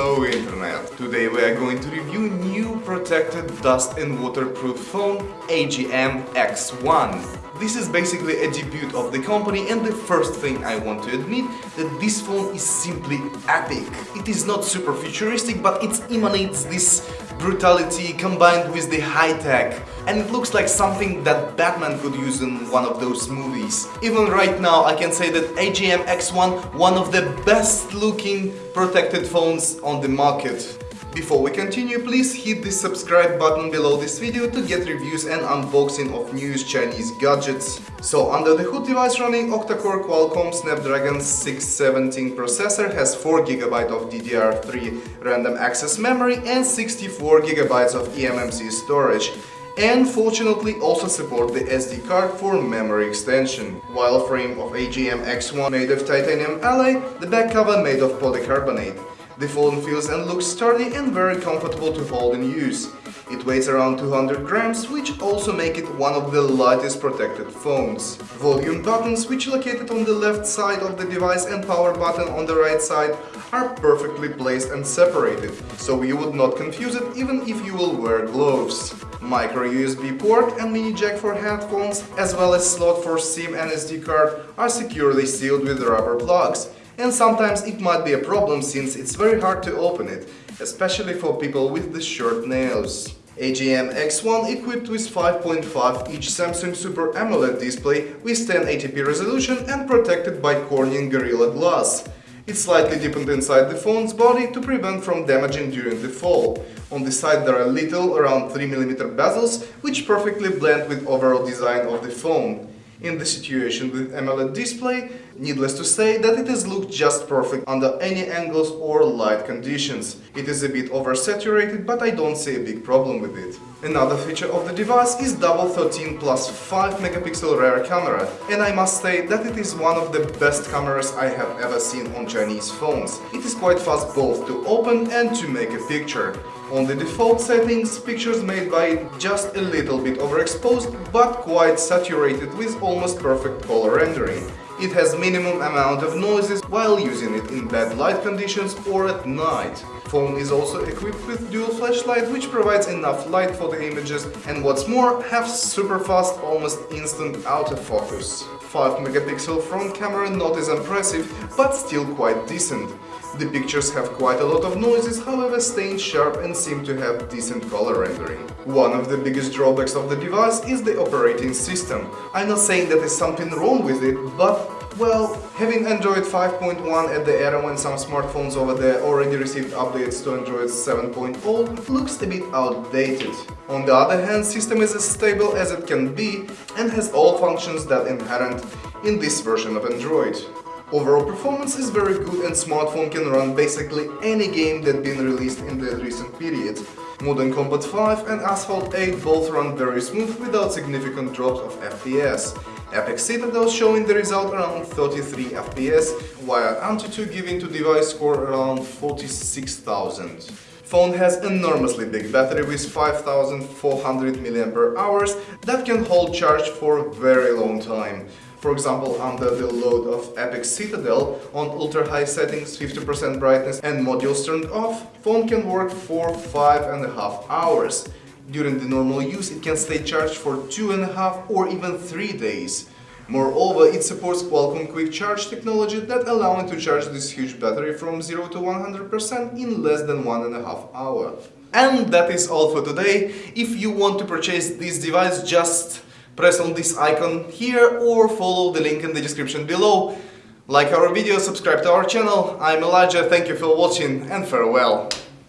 Hello Internet! Today we are going to review new protected dust and waterproof phone AGM X1. This is basically a debut of the company and the first thing I want to admit that this phone is simply epic. It is not super futuristic but it emanates this brutality combined with the high-tech and it looks like something that Batman could use in one of those movies. Even right now I can say that AGM X1 one of the best looking protected phones on the market. Before we continue, please hit the subscribe button below this video to get reviews and unboxing of newest Chinese gadgets. So under the hood device running octa-core Qualcomm Snapdragon 617 processor has 4GB of DDR3 random access memory and 64GB of eMMC storage and fortunately also support the SD card for memory extension. While frame of AGM X1 made of titanium alloy, the back cover made of polycarbonate. The phone feels and looks sturdy and very comfortable to hold in use. It weighs around 200 grams, which also make it one of the lightest protected phones. Volume buttons, which located on the left side of the device and power button on the right side, are perfectly placed and separated, so you would not confuse it even if you will wear gloves. Micro USB port and mini jack for headphones, as well as slot for SIM and SD card, are securely sealed with rubber plugs, and sometimes it might be a problem since it's very hard to open it, especially for people with the short nails. AGM X1 equipped with 5.5-inch Samsung Super AMOLED display with 1080p resolution and protected by Corning Gorilla Glass. It's slightly deepened inside the phone's body to prevent from damaging during the fall. On the side there are little, around 3mm bezels, which perfectly blend with overall design of the phone. In the situation with AMOLED display, needless to say that it has looked just perfect under any angles or light conditions. It is a bit oversaturated, but I don't see a big problem with it. Another feature of the device is double 13 plus 5 megapixel rear camera, and I must say that it is one of the best cameras I have ever seen on Chinese phones. It is quite fast both to open and to make a picture. On the default settings, pictures made by it just a little bit overexposed, but quite saturated with almost perfect color rendering. It has minimum amount of noises while using it in bad light conditions or at night. Phone is also equipped with dual flashlight which provides enough light for the images and what's more, have super fast, almost instant autofocus. 5 megapixel front camera not as impressive, but still quite decent. The pictures have quite a lot of noises, however staying sharp and seem to have decent color rendering. One of the biggest drawbacks of the device is the operating system. I'm not saying that there's something wrong with it, but well, having Android 5.1 at the era when some smartphones over there already received updates to Android 7.0 looks a bit outdated. On the other hand, system is as stable as it can be and has all functions that inherent in this version of Android. Overall performance is very good and smartphone can run basically any game that been released in the recent period. Modern Combat 5 and Asphalt 8 both run very smooth without significant drops of FPS. Epic Citadel showing the result around 33 FPS, while Antutu giving to device score around 46,000. Phone has enormously big battery with 5400 mAh that can hold charge for very long time. For example, under the load of Epic Citadel, on ultra-high settings, 50% brightness and modules turned off, phone can work for 5.5 hours. During the normal use, it can stay charged for 2.5 or even 3 days. Moreover, it supports Qualcomm Quick Charge technology that allows it to charge this huge battery from 0 to 100% in less than 1.5 hour. And that is all for today. If you want to purchase this device, just press on this icon here or follow the link in the description below. Like our video, subscribe to our channel. I'm Elijah, thank you for watching and farewell.